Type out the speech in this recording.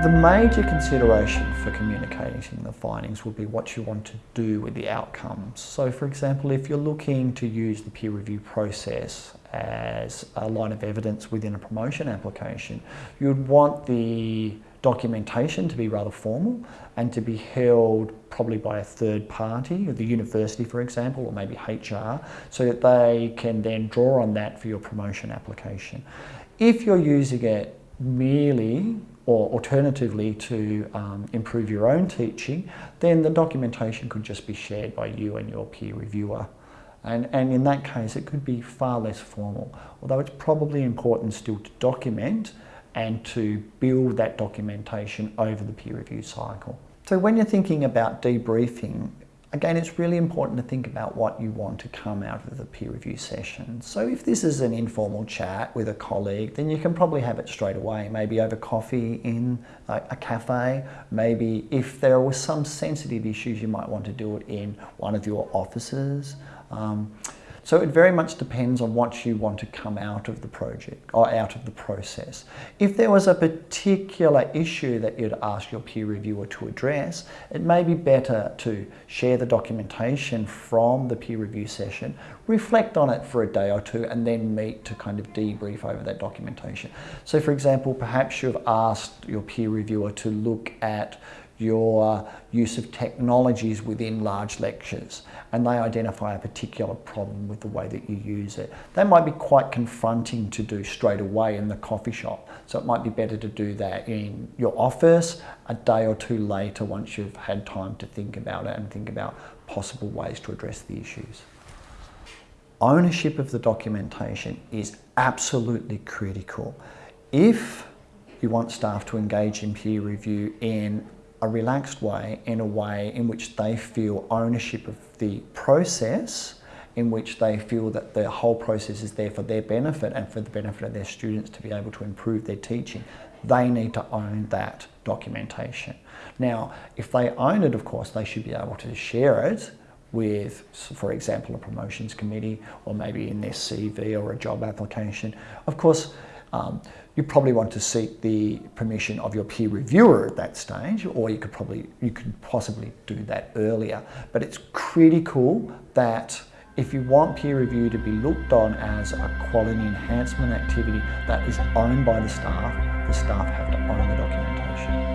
The major consideration for communicating the findings would be what you want to do with the outcomes. So for example, if you're looking to use the peer review process as a line of evidence within a promotion application, you'd want the documentation to be rather formal and to be held probably by a third party, the university for example, or maybe HR, so that they can then draw on that for your promotion application. If you're using it merely or alternatively to um, improve your own teaching, then the documentation could just be shared by you and your peer reviewer. And, and in that case, it could be far less formal, although it's probably important still to document and to build that documentation over the peer review cycle. So when you're thinking about debriefing, again, it's really important to think about what you want to come out of the peer review session. So if this is an informal chat with a colleague, then you can probably have it straight away, maybe over coffee in a cafe. Maybe if there were some sensitive issues, you might want to do it in one of your offices. Um, so it very much depends on what you want to come out of the project or out of the process. If there was a particular issue that you'd ask your peer reviewer to address, it may be better to share the documentation from the peer review session, reflect on it for a day or two and then meet to kind of debrief over that documentation. So for example, perhaps you've asked your peer reviewer to look at your uh, use of technologies within large lectures and they identify a particular problem with the way that you use it. That might be quite confronting to do straight away in the coffee shop. So it might be better to do that in your office a day or two later once you've had time to think about it and think about possible ways to address the issues. Ownership of the documentation is absolutely critical. If you want staff to engage in peer review in a relaxed way, in a way in which they feel ownership of the process, in which they feel that the whole process is there for their benefit and for the benefit of their students to be able to improve their teaching. They need to own that documentation. Now, if they own it, of course, they should be able to share it with, for example, a promotions committee or maybe in their CV or a job application. Of course, um, you probably want to seek the permission of your peer reviewer at that stage, or you could probably, you could possibly do that earlier. But it's critical that if you want peer review to be looked on as a quality enhancement activity that is owned by the staff, the staff have to own the document.